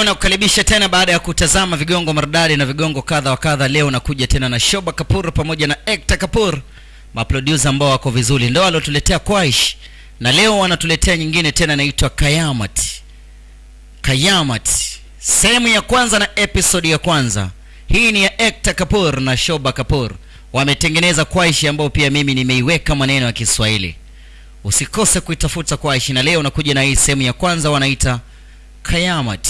leo nakukaribisha tena baada ya kutazama vigongo maridadi na vigongo kadha wa kadha. Leo nakuja tena na shoba kapur pamoja na ekta kapur maproducer ambao wako vizuri. Ndio walotuletea kwaish na leo wanatuletea nyingine tena inaitwa kayamat. Kayamat sehemu ya kwanza na episodi ya kwanza. Hii ni ya ekta kapur na shoba kapur wametengeneza Kwaish ambao pia mimi nimeiweka maneno ya kiswahili. Usikose kuitafuta Kwaish, na leo nakuja na hii sehemu ya kwanza wanaita kayamat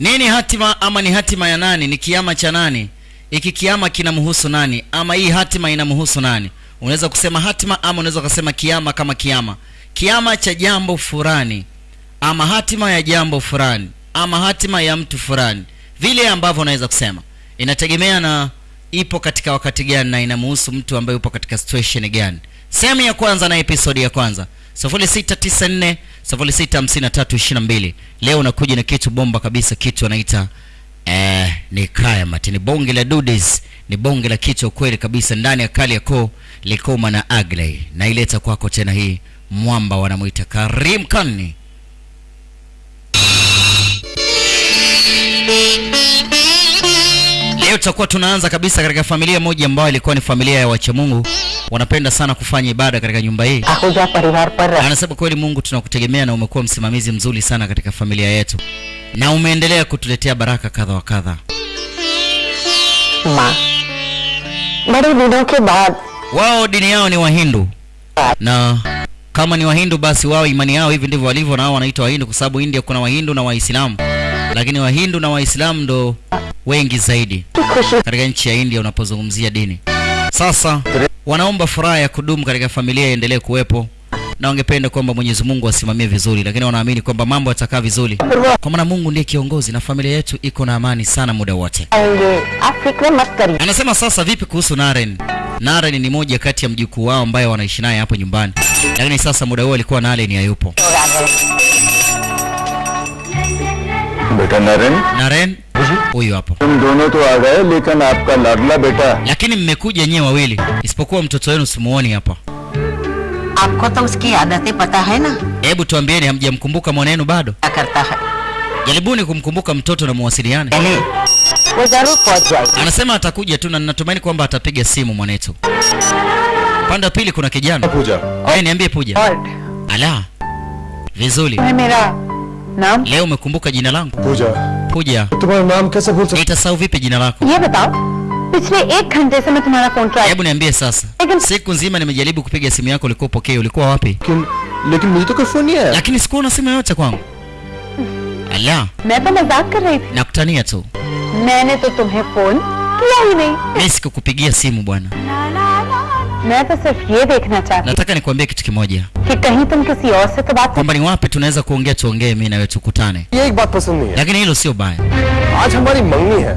nini hatima ama ni hatima ya nani? Ni kiama cha nani? Iki kiama kinamhusu nani? Ama hii hatima inamhusu nani? Unaweza kusema hatima ama unaweza kusema kiama kama kiama. Kiama cha jambo fulani ama hatima ya jambo fulani ama hatima ya mtu fulani. Vile ambavyo unaweza kusema. Inategemea na ipo katika wakati gani na inamhusu mtu ambaye upo katika situation gani. Sehemu ya kwanza na episode ya kwanza 0694 065322 leo unakuja na kitu bomba kabisa kitu anaita eh, ni kayamat ni bonge la dudes ni bonge la kitu kweli kabisa ndani ya kali yako likoma na agley naileta kwako tena hii mwamba wanamwita karim kani. Leo tutakuwa tunaanza kabisa katika familia moja ambayo ilikuwa ni familia ya wacha mungu wanapenda sana kufanya ibada katika nyumba hii. Anasema kweli, Mungu tunakutegemea na umekuwa msimamizi mzuri sana katika familia yetu, na umeendelea kutuletea baraka kadha wa kadha. Wao dini yao ni Wahindu. Na kama ni Wahindu basi wao imani yao hivi ndivyo walivyo, wao wanaitwa Wahindu kwa sababu India kuna Wahindu na Waislamu, lakini Wahindu na Waislamu ndo wengi zaidi katika nchi ya India unapozungumzia dini. Sasa wanaomba furaha ya kudumu katika familia iendelee kuwepo na wangependa kwamba Mwenyezi Mungu asimamie vizuri, lakini wanaamini kwamba mambo yatakaa vizuri, kwa maana Mungu ndiye kiongozi na familia yetu iko na amani sana muda wote. Anasema sasa, vipi kuhusu Naren? Naren ni moja kati ya mjukuu wao ambaye wanaishi naye hapo nyumbani, lakini sasa muda huo alikuwa Naren hayupo. Naren, Naren Huyu hapa. Mdono to aa lekin aapka ladla beta. Lakini mmekuja nyewe wawili, isipokuwa mtoto wenu simuoni hapa. Aapko to uski aadate pata hai na. Hebu tuambieni, hamjamkumbuka mwanenu bado? Akarta hai. Jaribuni kumkumbuka mtoto na muwasiliane. Anasema atakuja tu na ninatumaini kwamba atapiga simu mwanetu. Panda pili kuna kijana. Puja. Wewe niambie Puja. Ala. Vizuri. Mimi Naam. Leo umekumbuka jina langu? Puja. पूजा puja तुम्हारा नाम कैसे भूल nitasahau vipi jina lako ये बताओ पिछले एक घंटे से मैं तुम्हारा phone try hebu niambie sasa siku nzima nimejaribu kupiga simu yako ulikuwa upokee ulikuwa wapi लेकिन लेकिन मुझे तो कोई फोन नहीं आया lakini sikuona simu yoyote kwangu ala मैं तो मजाक कर रही थी nakutania tu मैंने तो तुम्हें फोन किया ही नहीं mi sikukupigia simu bwana मैं तो सिर्फ ये देखना चाहती nataka nikuambie kitu kimoja कि कहीं तुम किसी और से तो बात kwamba ni wapi tunaweza kuongea tuongee mi nawe tukutane ये एक बात पसंद नहीं है lakini hilo sio baya आज हमारी मंगनी है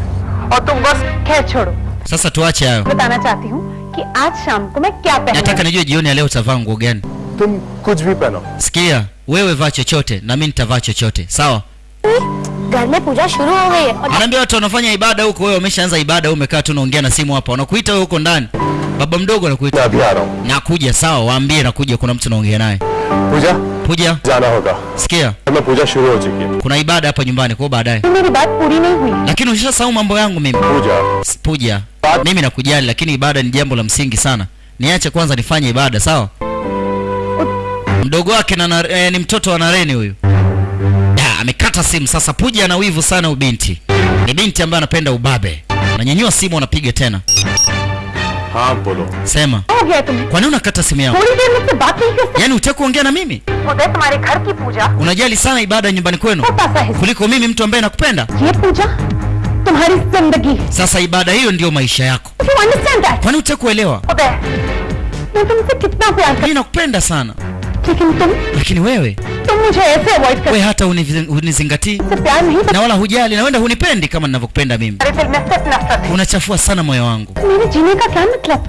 और तुम बस खैर छोड़ो sasa tuache hayo बताना चाहती हूँ कि आज शाम को मैं क्या nataka पहनूं nijue jioni ya leo utavaa nguo gani तुम कुछ भी पहनो sikia wewe vaa chochote na mi nitavaa chochote sawa घर में पूजा शुरू हो गई है और anaambia watu wanafanya ibada huko wewe umeshaanza ibada wewe umekaa tu unaongea na simu hapa wanakuita wewe huko ndani baba mdogo मैं anakuita अभी आ रहा हूँ nakuja sawa waambie nakuja kuna mtu naongea naye पूजा puja जाना होगा sikia मैं पूजा शुरू हो चुकी है kuna ibada hapa nyumbani kwao baadaye मेरी बात पूरी नहीं हुई है lakini ushasahau mambo yangu mimi Puja S- puja mimi nakujali lakini ibada ni jambo la msingi sana niache kwanza nifanye ibada sawa mdogo wake na, na eh, ni mtoto wa nareni huyu Da, amekata simu. Sasa Puja ana wivu sana, ubinti ni binti ambaye anapenda ubabe. Unanyanyua simu unapiga tena hapo. Sema. Kwa nini unakata simu yangu? Yaani utaki kuongea na mimi? Unajali sana ibada nyumbani kwenu. Kuliko mimi mtu ambaye nakupenda. Sasa ibada hiyo ndiyo maisha yako. You? Kwa nini utaki kuelewa? Mimi nakupenda sana lakini wewe? hata na wala hujali na wenda hunipendi kama ninavyokupenda mimi. Unachafua sana moyo wangu.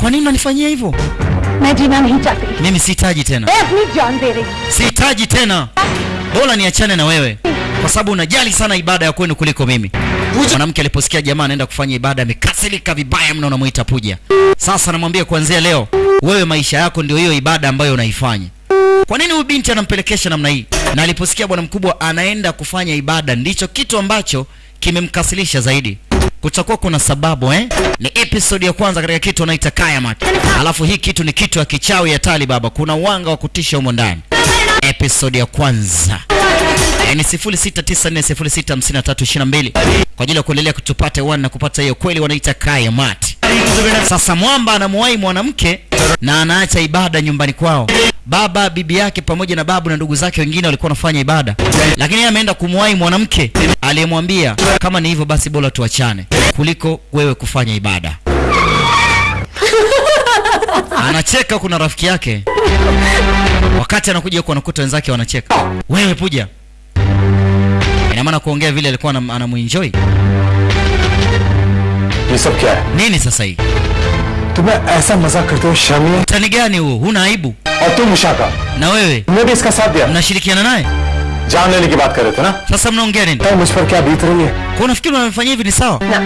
Kwa nini unanifanyia hivyo? Tena. Sihitaji niachane na wewe. Kwa sababu unajali sana ibada ya kwenu kuliko mimi. Mwanamke aliposikia jamaa anaenda kufanya ibada amekasirika vibaya mno unamwita puja. Sasa namwambia kuanzia leo wewe maisha yako ndio hiyo ibada ambayo unaifanya kwa nini huyu binti anampelekesha namna hii? Na aliposikia bwana mkubwa anaenda kufanya ibada ndicho kitu ambacho kimemkasilisha zaidi. Kutakuwa kuna sababu eh? ni episode ya kwanza katika kitu wanaita kayamat. Alafu hii kitu ni kitu ya kichawi ya tali baba. Kuna wanga wa kutisha humo ndani. Episode ya kwanza. Eh, ni 0694065322 kwa ajili ya kuendelea one na kupata hiyo kweli wanaita kayamat. Sasa mwamba anamuwahi mwanamke na anaacha ibada nyumbani kwao baba bibi yake pamoja na babu na ndugu zake wengine walikuwa wanafanya ibada, lakini yeye ameenda kumwahi mwanamke aliyemwambia kama ni hivyo basi bora tuachane kuliko wewe kufanya ibada. Anacheka, kuna rafiki yake, wakati anakuja huko anakuta wenzake wanacheka, wewe Puja, ina maana kuongea vile alikuwa anamuenjoy? Nini sasa hii? तुम्हें ऐसा मजाक करते हुए शर्म नहीं utani gani huo huna aibu और तुम उषा का na wewe तुमने भी इसका साथ दिया mnashirikiana naye जान लेने की बात कर रहे थे ना sasa mnaongea nini तो मुझ पर क्या बीत रही है kwa unafikiri unamfanyia hivi ni sawa ना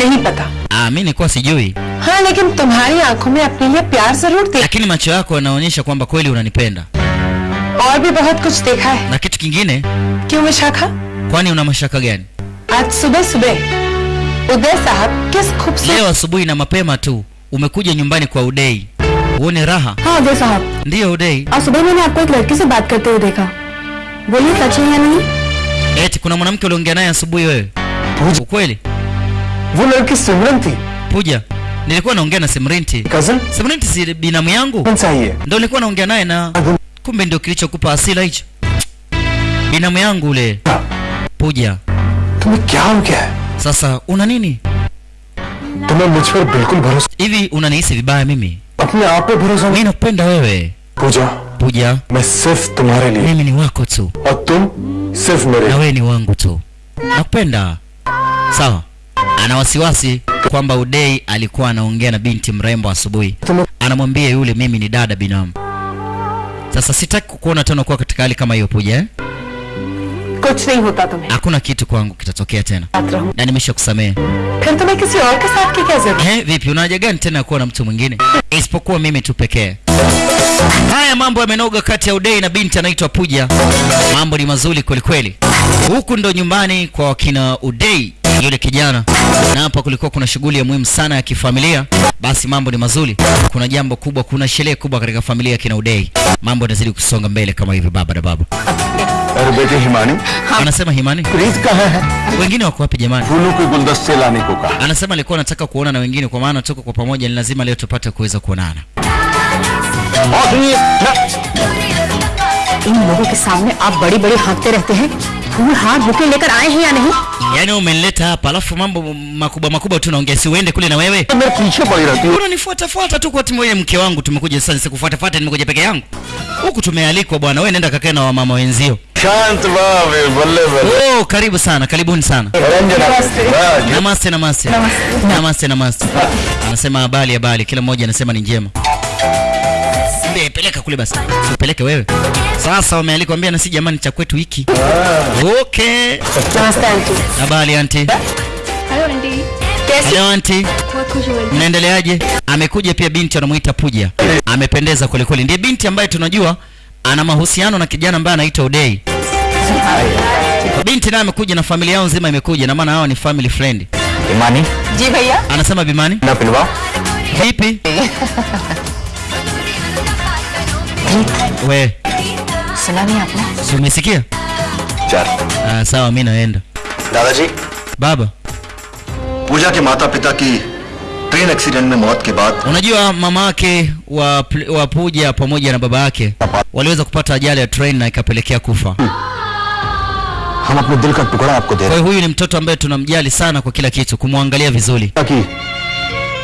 नहीं पता ah mi nilikuwa sijui हाँ लेकिन तुम्हारी आंखों में अपने लिए प्यार जरूर देख lakini macho yako yanaonyesha kwamba kweli unanipenda और भी बहुत कुछ देखा है na kitu kingine क्यों Vishakha kwani una mashaka gani आज सुबह सुबह उदय साहब किस खूबसूरत leo asubuhi na mapema tu umekuja nyumbani kwa udei uone raha हाँ उदय साहब ndiyo udei आज सुबह मैंने आपको एक लड़की से बात करते हुए देखा बोलिए सच है या नहीं eti kuna mwanamke uliongea naye asubuhi wewe पूजा ukweli वो लड़की सिमरन थी puja nilikuwa naongea na simrinti cousin simrinti si binamu yangu कौन चाहिए ndo nilikuwa naongea naye na kumbe ndio kilichokupa asila hicho binamu yangu ule puja तुम्हें क्या हो गया है sasa una nini तुम्हें मुझ पर बिल्कुल भरोसा hivi unanihisi vibaya mimi अपने आप पे भरोसा mi नहीं nakupenda wewe पूजा puja मैं सिर्फ तुम्हारे लिए mimi ni wako tu और तुम सिर्फ मेरे na लिए wewe ni wangu tu nakupenda sawa ana wasiwasi kwamba udei alikuwa anaongea na binti mrembo asubuhi तुम anamwambia yule mimi ni dada binamu sasa sitaki kukuona tena kuwa katika hali kama hiyo puja eh? कुछ नहीं होता तुम्हें hakuna kitu kwangu kitatokea tena साथ रहूं na nimesha kusamehe फिर तुम्हें किसी और के साथ की क्या जरूरत eh, vipi una haja gani tena ya kuwa na mtu mwingine isipokuwa mimi tu pekee haya mambo yamenoga kati ya udei na binti anaitwa puja mambo ni mazuri kwelikweli huku ndo nyumbani kwa wakina udei yule kijana na hapa kulikuwa kuna shughuli ya muhimu sana ya kifamilia basi mambo ni mazuri kuna jambo kubwa kuna sherehe kubwa katika familia ya kina udei mambo yanazidi kusonga mbele kama hivi baba na baba अरे बेटी Himani anasema himani प्रीत कहाँ है wengine wako wapi jamani फूलों के गुलदस्ते लाने को कहा anasema alikuwa anataka kuona na wengine kwa maana tuko kwa pamoja ni lazima leo tupate kuweza kuonana और सुनिए इन लोगों के सामने आप बड़ी बड़ी हाँकते रहते हैं फूल हाथ बुके लेकर आए हैं या नहीं yaani wewe umenileta hapa alafu mambo makubwa makubwa tu naongea si uende kule na wewe मैं पीछे पड़ी रहती हूँ unanifuatafuata tu kwa timu ile mke wangu tumekuja sasa nisikufuatafuata nimekuja peke yangu huku tumealikwa bwana wewe nenda kakae na wamama wenzio शांत बाबे बल्ले बल्ले oh karibu sana karibuni sana Ranjana वाह, namaste namaste namaste namaste anasema habari habari kila mmoja anasema ni njema Mwambie peleka kule basi. Usipeleke wewe. Sasa wamealikwa ambia na si jamani cha kwetu hiki. Ah. Okay. Asante. Habari auntie? Hello auntie. Hello auntie. Mnaendeleaje? Amekuja pia binti anamuita Puja. Amependeza kule kule. Ndiye binti ambaye tunajua ana mahusiano na kijana ambaye anaitwa Udei. Binti naye amekuja na familia yao nzima imekuja na maana hao ni family friend. Bimani? Ji bhaiya. Anasema Bimani? Na Vipi? vipi we सुना नहीं आपने si umesikia चार ah, sawa mi naenda दादाजी baba पूजा के माता पिता की train accident में मौत के बाद unajua mama wake wa, Pl- wa puja pamoja na baba yake waliweza kupata ajali ya train na ikapelekea kufa हम अपने दिल का टुकड़ा आपको दे kwa रहे hiyo huyu ni mtoto ambaye tunamjali sana kwa kila kitu kumwangalia vizuri हैं कि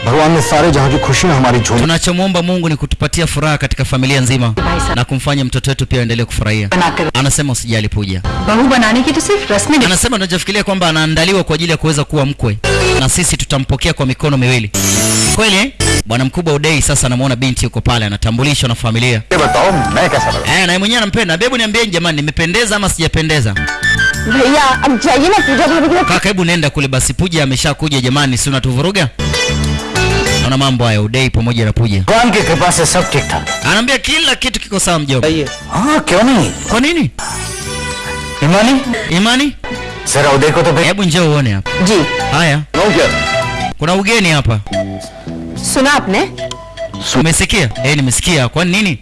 भगवान ने सारे जहां की खुशियां हमारी झोली tunachomwomba mungu ni kutupatia furaha katika familia nzima na kumfanya mtoto wetu pia aendelee kufurahia बनाकर anasema usijali puja बहू बनाने की तो सिर्फ रस्में anasema tunachofikiria kwamba anaandaliwa kwa ajili ya kuweza kuwa mkwe na sisi tutampokea kwa mikono miwili kweli eh? bwana mkubwa udei sasa anamwona binti yuko pale anatambulishwa na familia ये बताओ मैं कैसा लगा eh, naye mwenyewe anampenda bebu niambieni jamani nimependeza ama sijapendeza भैया अब जाइए ना पूजा भाभी के kaka hebu nenda kule basi puja ameshakuja jamani si unatuvuruga Ona mambo hayo udei pamoja na Puja. Wange ke paas sab theek. Anaambia kila kitu kiko sawa mjomba. Ah, kioni? Kwa nini? Imani? Imani? Sera udei kwa to Hebu njoo uone hapa. Ji. Haya. Ngoja. Kuna ugeni hapa. Suna ne? Umesikia? Eh, nimesikia. Kwa nini?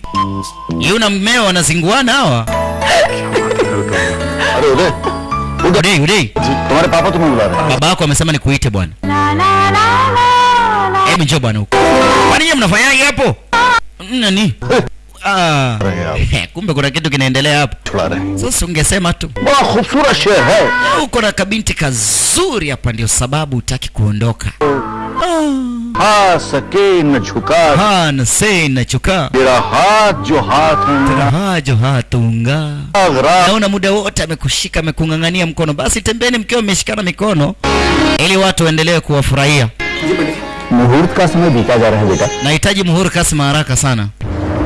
Yeye na mmeo wanazinguana hawa. Are ude. Ude, udei. Tumare papa tumebula. Baba yako amesema nikuite bwana. Na na na na hebu njoo bwana huko. Kwani nyinyi mnafanyaje hapo? Nani? Ah, kumbe kuna kitu kinaendelea hapo. Sasa ungesema tu Ba khufura shehe. uko na kabinti kazuri hapa, ndio sababu utaki kuondoka. Ah, ah Ha sakin nachuka ah, ha na se na chuka. tera hat jo hat. tera hat jo haatunga naona muda wote amekushika amekung'ang'ania mkono. Basi tembeni mkiwa mmeshikana mikono ili watu waendelee kuwafurahia मुहूर्त का समय बीता जा रहा है बेटा Nahitaji muhuri kasma haraka sana.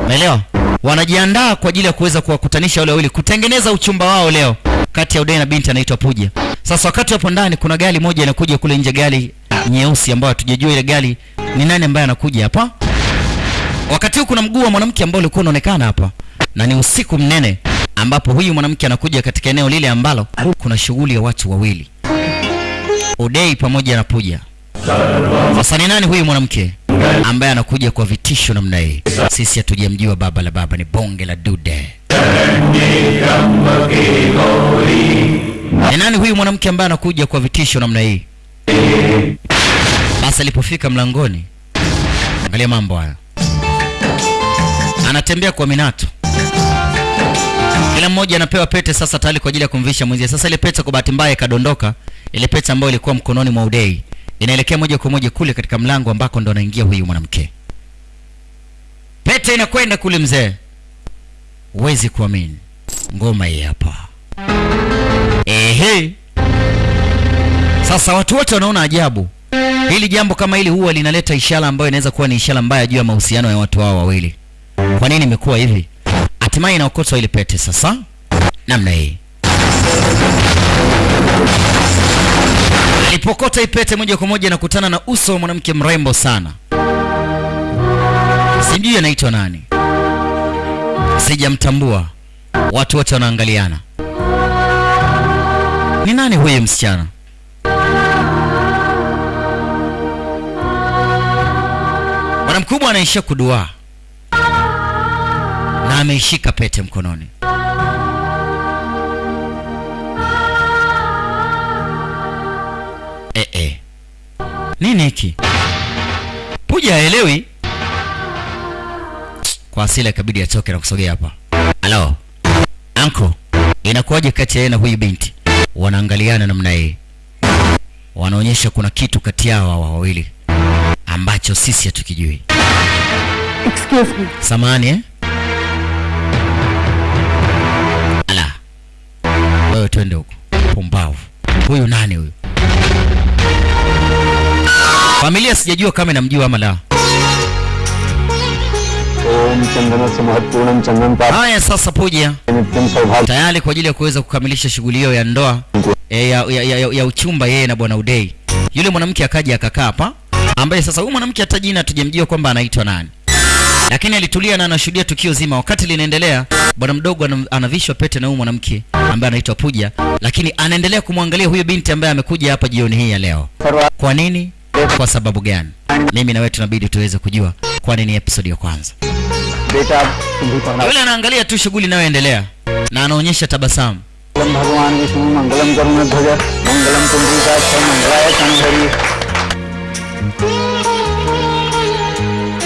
Umeelewa? Wanajiandaa kwa ajili ya kuweza kuwakutanisha wale wawili kutengeneza uchumba wao leo kati ya Udai na binti anaitwa Puja. Sasa wakati wapo ndani kuna gari moja inakuja kule nje, gari nyeusi ambayo hatujajua ile gari ni nani ambaye anakuja hapa. Wakati huu kuna mguu wa mwanamke ambao ulikuwa unaonekana hapa, na ni usiku mnene ambapo huyu mwanamke anakuja katika eneo lile ambalo kuna shughuli ya watu wawili, Udai pamoja na Puja. Sasa ni nani huyu mwanamke ambaye anakuja kwa vitisho namna hii? Sisi hatujamjua baba la baba, ni bonge la dude. Ni nani huyu mwanamke ambaye anakuja kwa vitisho namna hii? Basi alipofika mlangoni, angalia mambo haya, anatembea kwa minato kila mmoja anapewa pete sasa tayari kwa ajili ya kumvisha mwenzie. Sasa ile pete kwa bahati mbaya ikadondoka, ile pete ambayo ilikuwa mkononi mwa Udei inaelekea moja kwa moja kule katika mlango ambako ndo anaingia huyu mwanamke. Pete inakwenda kule mzee, huwezi kuamini, ngoma hii hapa. Ehe, sasa watu wote wanaona ajabu. Hili jambo kama hili huwa linaleta ishara ambayo inaweza kuwa ni ishara mbaya juu ya mahusiano ya watu hao wawili. Kwa nini imekuwa hivi? Hatimaye inaokotwa ile pete sasa namna hii. Alipokota ipete moja kwa moja nakutana na uso wa mwanamke mrembo sana, sijui anaitwa nani, sijamtambua. Watu wote wanaangaliana, ni nani huyu msichana? Bwana mkubwa anaishia kuduaa na ameishika pete mkononi. nini hiki? Puja haelewi. Kwa asili kabidi atoke na kusogea hapa. Halo anko inakuwaje kati ya na huyu binti? Wanaangaliana namna hii wanaonyesha kuna kitu kati yao hawa wawili ambacho sisi hatukijui. Excuse me. Samani eh? ala. Wewe twende huko. Pumbavu. Huyu nani huyu? Familia sijajua kama inamjua ama la. Haya, sasa puja tayari kwa ajili ya kuweza kukamilisha shughuli hiyo ya ndoa e, ya, ya, ya, ya uchumba yeye na bwana Udei. Yule mwanamke akaja akakaa hapa, ambaye sasa huyu mwanamke hata jina hatujamjua kwamba anaitwa nani, lakini alitulia na anashuhudia tukio zima. Wakati linaendelea, bwana mdogo anavishwa pete na huyu mwanamke ambaye anaitwa puja lakini anaendelea kumwangalia huyo binti ambaye amekuja hapa jioni hii ya leo. Kwa nini? Kwa sababu gani? Mimi na wewe tunabidi tuweze kujua, kwani nini episode ya kwanza. Yule anaangalia tu shughuli inayoendelea na anaonyesha tabasamu.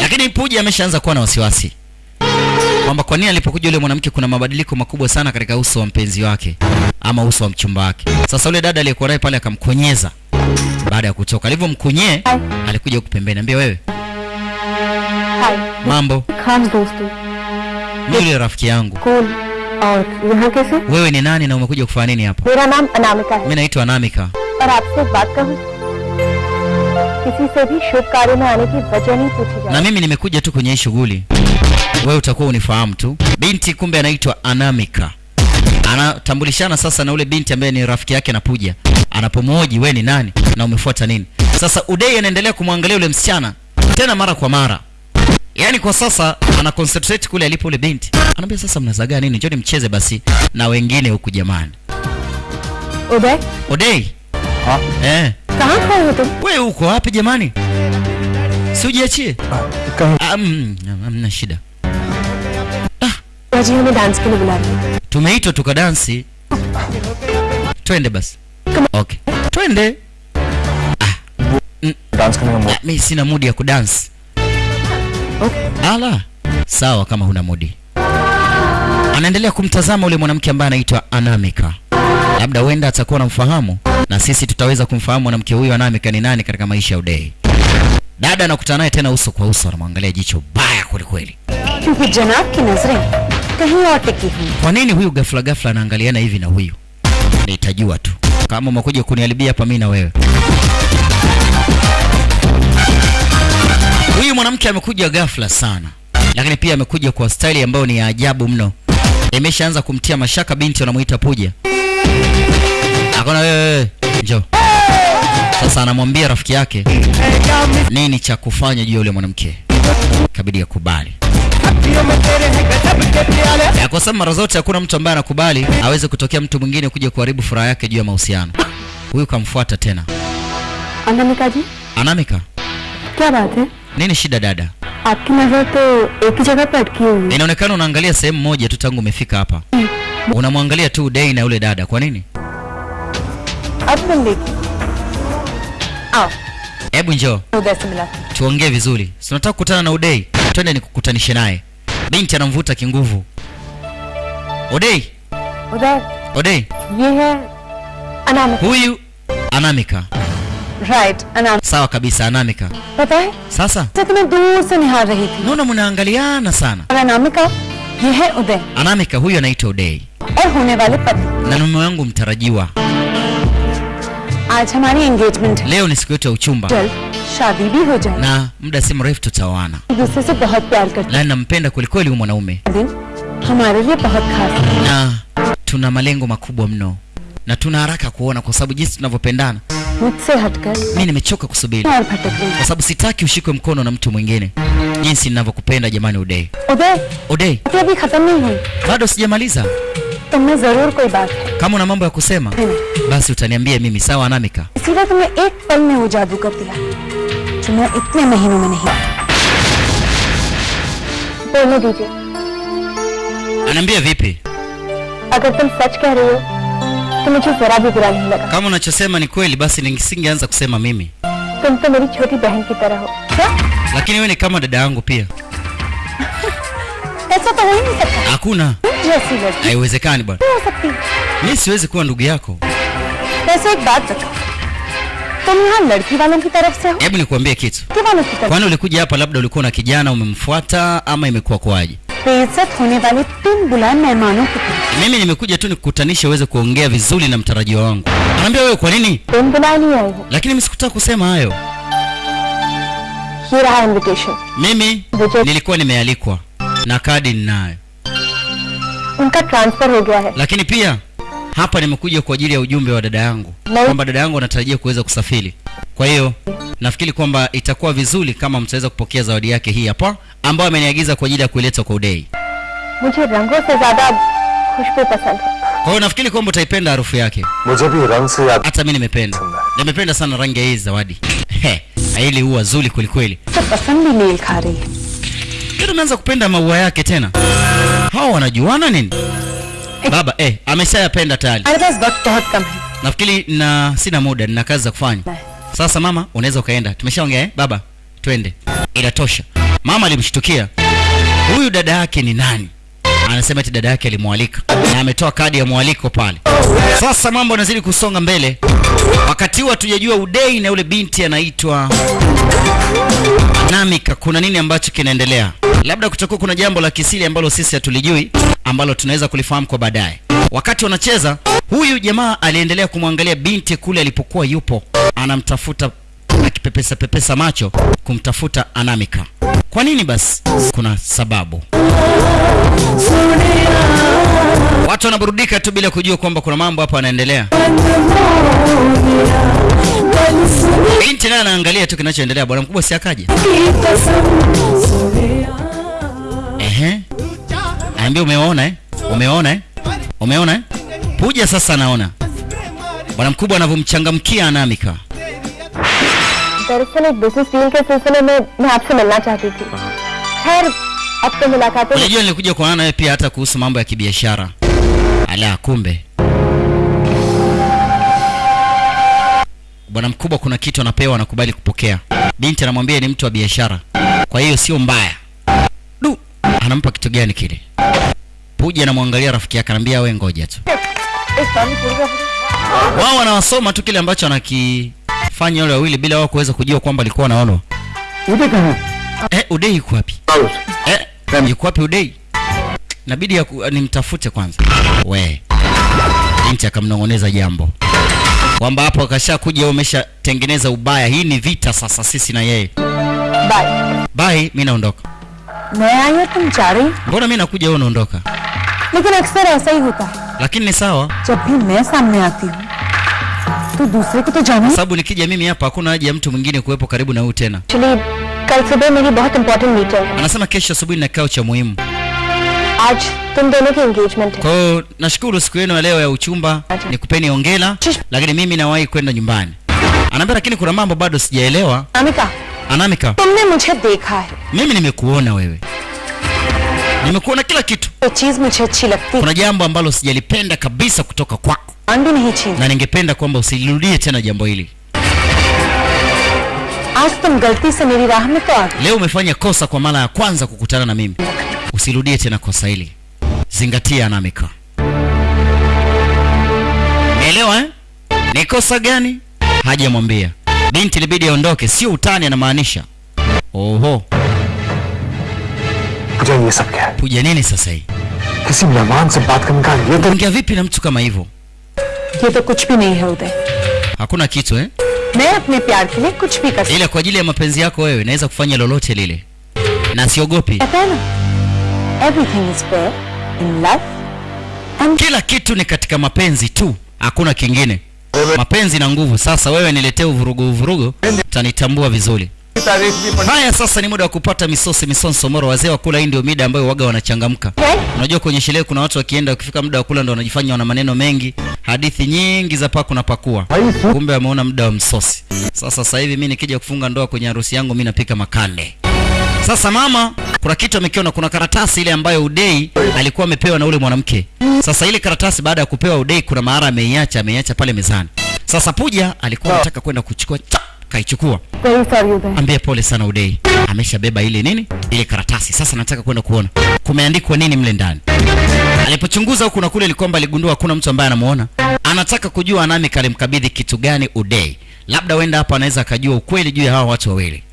Lakini Puja ameshaanza kuwa na wasiwasi kwamba kwa nini alipokuja yule mwanamke kuna mabadiliko makubwa sana katika uso wa mpenzi wake ama uso wa mchumba wake. Sasa yule dada aliyekuwa naye pale akamkonyeza baada ya kutoka. Alivyomkunyee alikuja huku pembeni, ambia wewe, mambo, खास दोस्तों mimi yule rafiki yangu, कौन और यहाँ कैसे wewe ni nani na umekuja kufanya nini hapa? मेरा नाम अनामिका है Mimi naitwa Anamika. और आपसे एक बात कहूँ किसी से भी शुभ कार्य में आने की वजह नहीं पूछी na जाती mimi nimekuja tu kwenye hii shughuli, wewe utakuwa unifahamu tu. Binti kumbe anaitwa Anamika, anatambulishana sasa na ule binti ambaye ni rafiki yake na Puja. Anapomhoji wewe ni nani na umefuata nini? Sasa Udei anaendelea kumwangalia yule msichana tena mara kwa mara yaani kwa sasa ana concentrate kule alipo ule binti anaambia sasa mnazagaa nini njoni mcheze basi na wengine huku jamani उदय odei हाँ eh, कहाँ खड़े हो तुम we uko wapi jamani si ujiachie कहीं Ah, mm, hamna shida जी हमें डांस के लिए बुला रही है tumeitwa tukadansi. Twende basi. Okay, twende. Ah, ah mi sina mudi ya kudansi. Okay. Ala, sawa kama huna mudi. Anaendelea kumtazama ule mwanamke ambaye anaitwa Anamika, labda huenda atakuwa namfahamu na sisi tutaweza kumfahamu mwanamke huyo Anamika ni nani katika maisha ya Udei. Dada anakutana naye tena uso kwa uso, anamwangalia jicho baya kwelikweli. क्योंकि जनाब की नजरें कहीं और टिकी हुई kwa nini huyu ghafla ghafla anaangaliana hivi na huyu nitajua tu kama umekuja kuniharibia hapa mi na wewe huyu mwanamke amekuja ghafla sana lakini pia amekuja kwa staili ambayo ni ya ajabu mno imeshaanza kumtia mashaka binti wanamuita puja akona wewe njo sasa anamwambia rafiki yake nini cha kufanya juu ya yule mwanamke kabidi akubali ya kwa sababu mara zote hakuna mtu ambaye anakubali aweze kutokea mtu mwingine kuja kuharibu furaha yake juu ya mahusiano. Huyu kamfuata tena. Anamikaji? Anamika. Kya baat hai? Nini shida dada? Aapki nazar to ek hi jagah pe atki hui hai. Inaonekana unaangalia sehemu moja tu tangu umefika hapa. Unamwangalia tu Dei na yule dada, kwa nini? Hebu njoo tuongee vizuri, si unataka kukutana na Udei? Twende nikukutanishe naye binti anamvuta kinguvu. Odei, Odei, Odei, yeye Anamika, huyu Anamika. Right, Anamika. Sawa kabisa Anamika. Pata hai? Sasa tumne dur se nihar rahi thi. Naona mnaangaliana sana. Anamika, yeye Odei. Anamika huyu anaitwa Odei. Eh, Aur hone wale pati. Na mume wangu mtarajiwa. Aaj hamari engagement. Leo ni siku yetu ya uchumba. 12. शादी भी हो जाए na muda si mrefu tutaoana एक दूसरे से बहुत प्यार करते na nampenda kwelikweli huyu mwanaume हैं दिन हमारे लिए बहुत खास है na tuna malengo makubwa mno na tuna haraka kuona kwa sababu jinsi tunavyopendana मुझसे हटकर mi nimechoka kusubiri और भटक रही kwa sababu sitaki ushikwe mkono na mtu mwingine jinsi ninavyokupenda jamani udei उदय udei बातें अभी खत्म नहीं हुई bado sijamaliza तुमने जरूर कोई बात है kama una mambo ya kusema basi utaniambia mimi sawa anamika इसीलिए तुमने एक पल में वो जादू कर दिया जो मैं इतने महीनों में नहीं बोलने दीजिए anaambia vipi अगर तुम सच कह रही हो तो मुझे जरा भी बुरा नहीं लगा kama unachosema ni kweli basi nisingeanza kusema mimi तुम तो मेरी छोटी बहन की तरह हो क्या lakini wewe ni kama dada yangu pia hakuna. Haiwezekani bwana. Mi siwezi kuwa ndugu yako. Hebu nikuambie kitu. Kwani ulikuja hapa labda ulikuwa na kijana umemfuata ama imekuwa kwaje mimi nimekuja tu nikukutanisha uweze kuongea vizuri na mtarajio wangu. Anaambia wewe kwa nini? Lakini mi sikutaka kusema hayo. Mimi nilikuwa nimealikwa na kadi ninayo. Nika transfer ho gaya hai. Lakini pia hapa nimekuja kwa ajili ya ujumbe wa dada yangu kwamba dada yangu anatarajia kuweza kusafiri. Kwa hiyo nafikiri kwamba itakuwa vizuri kama mtaweza kupokea zawadi yake hii hapa ambayo ameniagiza kwa ajili ya kuileta kwa Udei. Mujhe rangon se zyada khushbu pasand Kwa hiyo nafikiri kwamba utaipenda harufu yake. Mujhe bhi rang se yaad Hata mimi nimependa. Nimependa sana rangi ya hii zawadi. Hili huwa zuri kwelikweli. hai pasand bhi mel kha rahi hai yule ameanza kupenda maua yake tena. Hawa wanajuana nini? Baba eh, ameshayapenda tayari. Nafikiri na sina muda, nina kazi za kufanya. Sasa mama, unaweza ukaenda. Tumeshaongea eh? Baba, twende. Inatosha. Mama alimshtukia. Huyu dada yake ni nani? Anasema eti dada yake alimwalika. Na ametoa kadi ya mwaliko pale. Sasa mambo yanazidi kusonga mbele. Wakati huo hatujajua udei na yule binti anaitwa namika. Kuna nini ambacho kinaendelea? Labda kutakuwa kuna jambo la kisiri ambalo sisi hatulijui ambalo tunaweza kulifahamu kwa baadaye. Wakati wanacheza huyu jamaa aliendelea kumwangalia binti kule alipokuwa yupo. Anamtafuta akipepesa pepesa macho kumtafuta anamika. Kwa nini basi? Kuna sababu. Watu wanaburudika tu bila kujua kwamba kuna mambo hapa yanaendelea. Binti naye anaangalia tu kinachoendelea. Bwana mkubwa si akaje? Ehe. Aambia umeona eh? Umeona eh? Umeona eh? Puja sasa anaona. Bwana mkubwa anavyomchangamkia anamika दरअसल एक business deal के सिलसिले में मैं आपसे मिलना चाहती थी खैर अब तो मुलाकातें unajua nilikuja kuonana nawe pia hata kuhusu mambo ya kibiashara ala kumbe bwana mkubwa kuna kitu anapewa anakubali kupokea binti anamwambia ni mtu wa biashara kwa hiyo sio mbaya du anampa kitu gani kile puja anamwangalia rafiki yake anaambia we ngoja tu इस पानी पूरी का wao wanawasoma tu kile ambacho kufanya wale wawili bila wao kuweza kujua kwamba alikuwa anaonwa? Udeka udeka eh udei yuko wapi eh yuko wapi udei Inabidi ya eh, nimtafute kwanza we binti akamnong'oneza jambo kwamba hapo akashakuja umeshatengeneza ubaya hii ni vita sasa sisi na yeye bye bye mimi naondoka Naya tumchari. Mbona mimi nakuja wewe unaondoka? Lakini aksara sahihi huta. Lakini ni sawa. Chapi mesa mmeati. तो दूसरे को तो जाना sababu nikija mimi hapa hakuna haja ya mtu mwingine kuwepo karibu na huyu tena actually कल सुबह मेरी बहुत important meeting है anasema kesho asubuhi na kikao cha muhimu आज तुम दोनों की एंगेजमेंट है kwa hiyo nashukuru siku yenu ya leo ya uchumba nikupeni ongela lakini mimi nawahi kwenda nyumbani anaambia lakini kuna mambo bado sijaelewa Amika anamika तुमने मुझे देखा है mimi nimekuona wewe nimekuona kila kitu ये चीज मुझे अच्छी लगती है kuna jambo ambalo sijalipenda kabisa kutoka kwako मान भी नहीं छीन na ningependa kwamba usirudie tena jambo hili. Leo umefanya kosa kwa mara ya kwanza kukutana na mimi, usirudie tena kosa hili. Zingatia Anamika, elewa eh? Ni kosa gani? haja mwambia binti, libidi aondoke, sio utani, anamaanisha oho. Puja nini sasa hii? Ongea vipi na mtu kama hivyo? ये तो कुछ भी नहीं है उदय hakuna kitu eh? मैं अपने प्यार के लिए कुछ भी कर सकती ila kwa ajili ya mapenzi yako wewe naweza kufanya lolote lile na siogopi कहता है ना everything is fair in love and kila kitu ni katika mapenzi tu hakuna kingine mapenzi na nguvu sasa wewe niletee uvurugu uvurugu utanitambua vizuri Haya, sasa ni muda wa kupata misosi misonso moro. Wazee wa kula, hii ndio mida ambayo waga wanachangamka. Eh? Unajua kwenye sherehe kuna watu wakienda, wakifika muda wa kula ndo wanajifanya wana maneno mengi, hadithi nyingi za paku na pakua, kumbe wameona muda wa msosi. Sasa sasa hivi mimi nikija kufunga ndoa kwenye harusi yangu, mimi napika makande. Sasa mama, kuna kitu amekiona, kuna karatasi ile ambayo Udei alikuwa amepewa na ule mwanamke. Sasa ile karatasi baada ya kupewa Udei, kuna mahara ameiacha, ameiacha pale mezani. Sasa Puja alikuwa anataka kwenda kuchukua kaichukua. Ambia pole sana Udei, ameshabeba ile nini, ile karatasi. Sasa nataka kwenda kuona kumeandikwa nini mle ndani. Alipochunguza huku na kule, Likomba aligundua hakuna mtu ambaye anamuona. Anataka kujua nani kalimkabidhi kitu gani Udei, labda wenda hapa anaweza akajua ukweli juu ya hawa watu wawili.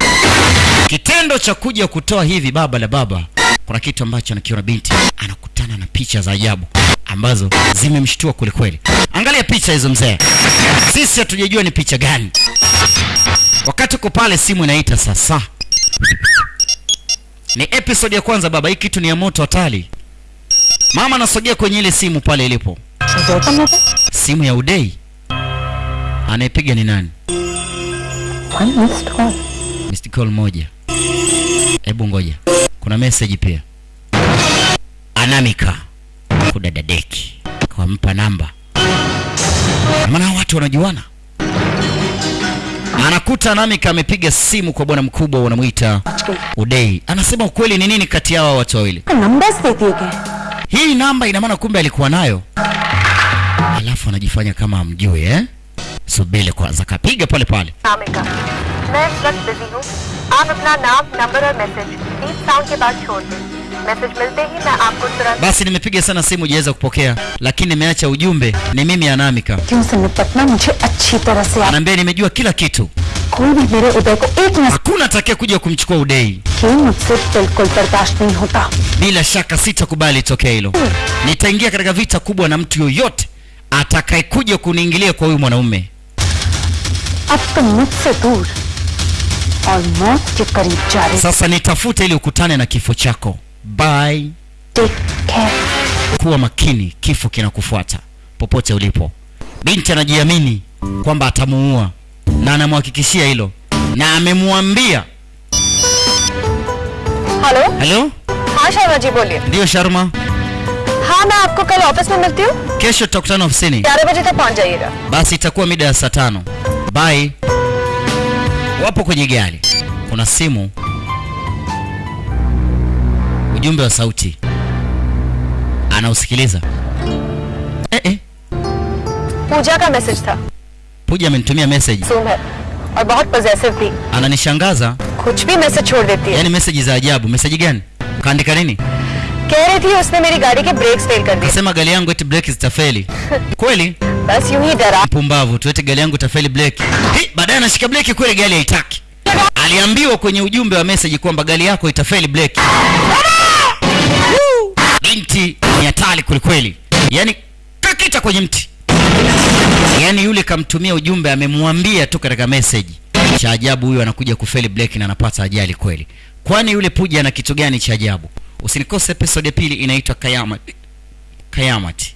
Kitendo cha kuja kutoa hivi baba la baba, kuna kitu ambacho anakiona binti, anakutana na picha za ajabu ambazo zimemshtua kwelikweli. Angalia picha hizo mzee, sisi hatujajua ni picha gani Wakati uko pale, simu inaita sasa. Ni episode ya kwanza baba, hii kitu ni ya moto hatari. Mama anasogea kwenye ile simu pale ilipo, simu ya udei. Anayepiga ni nani? Missed call moja. Hebu ngoja, kuna message pia. Anamika kudadadeki, kampa namba, maana watu wanajuana. Anakuta namika amepiga simu kwa bwana mkubwa wanamwita Udei. Anasema ukweli ni nini kati yao watu wawili? Hii namba ina maana kumbe alikuwa nayo, alafu anajifanya kama amjui eh? Subiri kwanza, kapiga pale pale. Anamika, मैं इस वक्त बिजी हूँ आप अपना नाम नंबर और message beep sound के बाद छोड़ दें मैसेज मिलते ही मैं आपको तुरंत basi nimepiga sana simu jaweza kupokea lakini nimeacha ujumbe ni mimi anamika क्यों से निपटना मुझे अच्छी तरह से आप anaambia nimejua kila kitu कोई भी मेरे उदय को एक minute hakuna atakaye kuja kumchukua udei की मुझसे बिल्कुल बर्दाश्त नहीं होता bila shaka sitakubali tokea hilo nitaingia katika vita kubwa na mtu yoyote atakayekuja kuniingilia kwa huyu mwanaume अब तुम मुझसे दूर और मौत के करीब जा रही sasa nitafute ili ukutane na kifo chako bye take care kuwa makini kifo kinakufuata popote ulipo binti anajiamini kwamba atamuua na anamhakikishia hilo na amemwambia hello halo हाँ शर्मा जी बोलिए ndiyo sharma हाँ मैं आपको कल ऑफिस में मिलती हूँ kesho tutakutana ofisini ग्यारह बजे तक पहुँच जाइएगा basi itakuwa mida ya saa tano bye wapo kwenye gari kuna simu ujumbe wa sauti anausikiliza eh, eh. पूजा का मैसेज था puja amenitumia message सूम है और बहुत पॉजेसिव भी ananishangaza कुछ भी मैसेज छोड़ देती है yani meseji za ajabu meseji gani kaandika nini कह रही थी उसने मेरी गाड़ी के ब्रेक्स फेल कर दिए kasema gari yangu eti breki zitafeli kweli बस यूं ही डरा mpumbavu tu eti gari yangu itafeli breki Hi, baadaye anashika breki kweli gari haitaki aliambiwa kwenye ujumbe wa meseji kwamba gari yako itafeli breki Woo! binti ni hatari kwelikweli. Yani kakita kwenye mti. Yani yule kamtumia ujumbe amemwambia tu katika meseji cha ajabu huyo anakuja kufeli break na anapata ajali kweli. Kwani yule puja ana kitu gani cha ajabu? Usinikose episode ya pili inaitwa kayamat kayamati